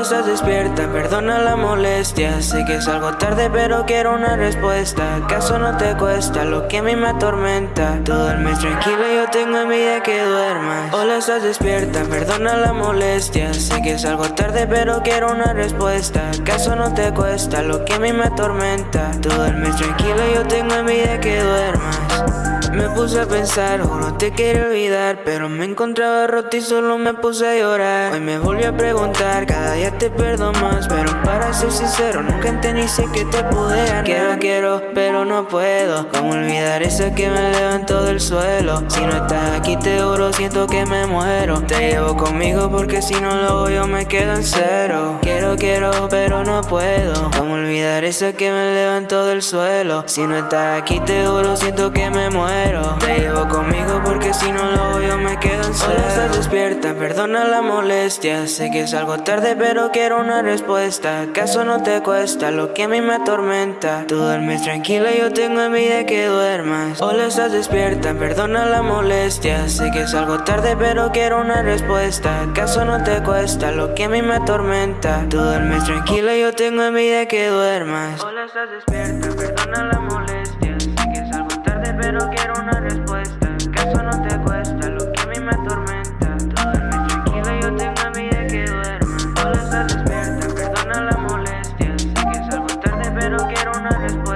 estás despierta, perdona la molestia. Sé que es algo tarde pero quiero una respuesta. ¿Acaso no te cuesta lo que a mí me atormenta? Todo el mes tranquilo yo tengo envidia que duermas Hola estás despierta, perdona la molestia. Sé que es algo tarde pero quiero una respuesta. ¿Acaso no te cuesta lo que a mí me atormenta? Todo el mes tranquilo yo tengo envidia que duermas me puse a pensar, no te quiero olvidar Pero me encontraba roto y solo me puse a llorar Hoy me volví a preguntar, cada día te perdo más Pero para ser sincero, nunca entendí sé que te pude Quiero, quiero, pero no puedo ¿Cómo olvidar eso que me levantó del suelo? Si no estás aquí te juro, siento que me muero Te llevo conmigo porque si no lo voy yo me quedo en cero Quiero, quiero, pero no puedo ¿Cómo olvidar eso que me levantó del suelo? Si no estás aquí te juro, siento que me muero. Te llevo conmigo porque si no lo yo me quedo en Hola, estás despierta, perdona la molestia. Sé que es algo tarde pero quiero una respuesta. ¿Acaso no te cuesta lo que a mí me atormenta? Tú duermes tranquila, yo tengo envidia que duermas. Hola, estás despierta, perdona la molestia. Sé que es algo tarde pero quiero una respuesta. ¿Acaso no te cuesta lo que a mí me atormenta? Tú duermes tranquila, yo tengo envidia que duermas. Hola, estás despierta, perdona la molestia pero quiero una respuesta